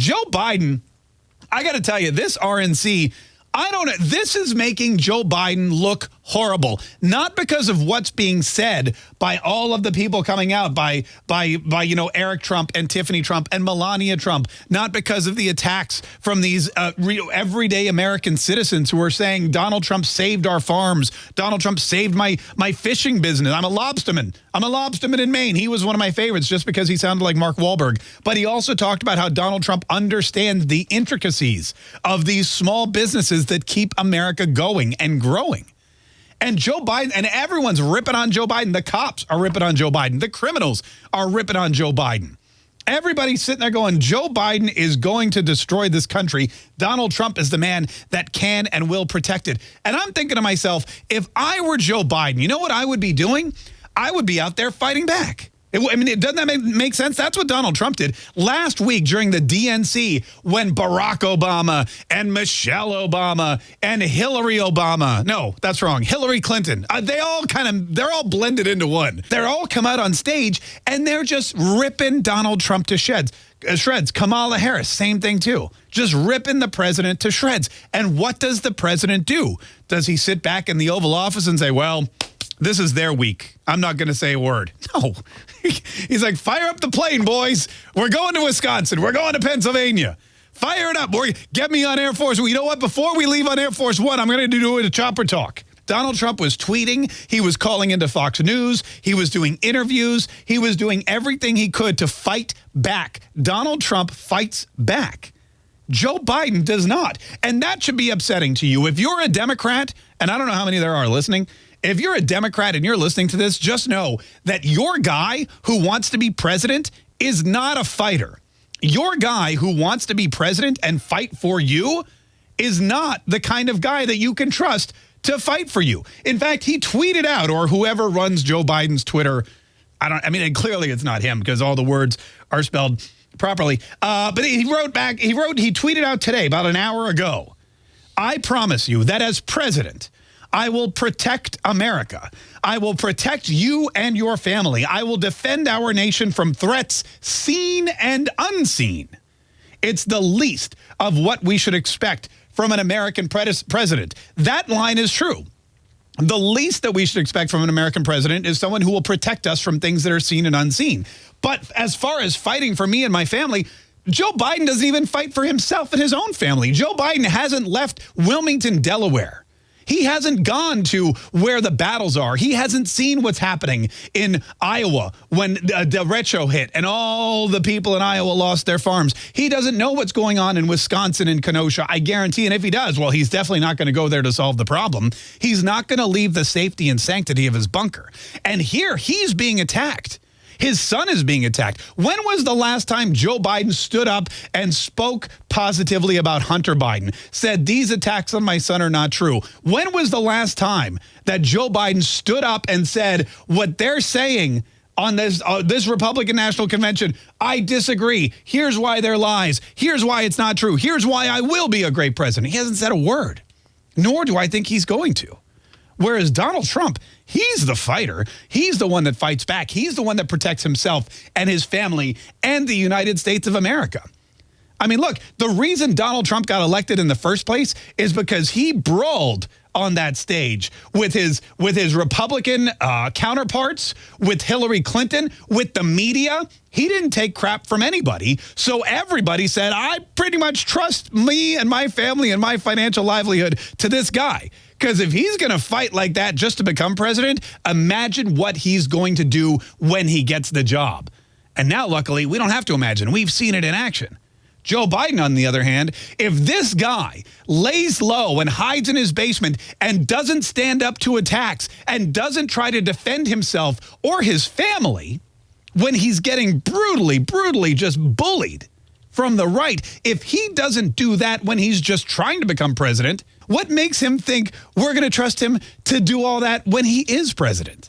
Joe Biden, I got to tell you, this RNC I don't know. This is making Joe Biden look horrible, not because of what's being said by all of the people coming out, by by by you know Eric Trump and Tiffany Trump and Melania Trump, not because of the attacks from these uh, everyday American citizens who are saying Donald Trump saved our farms, Donald Trump saved my my fishing business. I'm a lobsterman. I'm a lobsterman in Maine. He was one of my favorites just because he sounded like Mark Wahlberg. But he also talked about how Donald Trump understands the intricacies of these small businesses that keep America going and growing. And Joe Biden, and everyone's ripping on Joe Biden. The cops are ripping on Joe Biden. The criminals are ripping on Joe Biden. Everybody's sitting there going, Joe Biden is going to destroy this country. Donald Trump is the man that can and will protect it. And I'm thinking to myself, if I were Joe Biden, you know what I would be doing? I would be out there fighting back. It, I mean, doesn't that make, make, sense? That's what Donald Trump did last week during the DNC when Barack Obama and Michelle Obama and Hillary Obama, no, that's wrong, Hillary Clinton, uh, they all kind of, they're all blended into one. They're all come out on stage and they're just ripping Donald Trump to shreds. Uh, shreds. Kamala Harris, same thing too. Just ripping the president to shreds. And what does the president do? Does he sit back in the Oval Office and say, well, this is their week. I'm not going to say a word. No. He's like, fire up the plane, boys. We're going to Wisconsin. We're going to Pennsylvania. Fire it up. Boy, get me on Air Force. You know what? Before we leave on Air Force One, I'm going to do a chopper talk. Donald Trump was tweeting. He was calling into Fox News. He was doing interviews. He was doing everything he could to fight back. Donald Trump fights back. Joe Biden does not. And that should be upsetting to you. If you're a Democrat, and I don't know how many there are listening, if you're a Democrat and you're listening to this, just know that your guy who wants to be president is not a fighter. Your guy who wants to be president and fight for you is not the kind of guy that you can trust to fight for you. In fact, he tweeted out, or whoever runs Joe Biden's Twitter, I don't, I mean, clearly it's not him because all the words are spelled properly. Uh, but he wrote back, he wrote, he tweeted out today about an hour ago, I promise you that as president, I will protect America. I will protect you and your family. I will defend our nation from threats seen and unseen. It's the least of what we should expect from an American president. That line is true. The least that we should expect from an American president is someone who will protect us from things that are seen and unseen. But as far as fighting for me and my family, Joe Biden doesn't even fight for himself and his own family. Joe Biden hasn't left Wilmington, Delaware. He hasn't gone to where the battles are. He hasn't seen what's happening in Iowa when the uh, derecho hit and all the people in Iowa lost their farms. He doesn't know what's going on in Wisconsin and Kenosha, I guarantee. And if he does, well, he's definitely not going to go there to solve the problem. He's not going to leave the safety and sanctity of his bunker. And here he's being attacked. His son is being attacked. When was the last time Joe Biden stood up and spoke positively about Hunter Biden, said these attacks on my son are not true? When was the last time that Joe Biden stood up and said what they're saying on this uh, this Republican National Convention, I disagree. Here's why they're lies. Here's why it's not true. Here's why I will be a great president. He hasn't said a word, nor do I think he's going to. Whereas Donald Trump, he's the fighter. He's the one that fights back. He's the one that protects himself and his family and the United States of America. I mean, look, the reason Donald Trump got elected in the first place is because he brawled on that stage with his with his Republican uh, counterparts, with Hillary Clinton, with the media. He didn't take crap from anybody. So everybody said, I pretty much trust me and my family and my financial livelihood to this guy. Because if he's going to fight like that just to become president, imagine what he's going to do when he gets the job. And now, luckily, we don't have to imagine. We've seen it in action. Joe Biden, on the other hand, if this guy lays low and hides in his basement and doesn't stand up to attacks and doesn't try to defend himself or his family when he's getting brutally, brutally just bullied from the right, if he doesn't do that when he's just trying to become president, what makes him think we're going to trust him to do all that when he is president?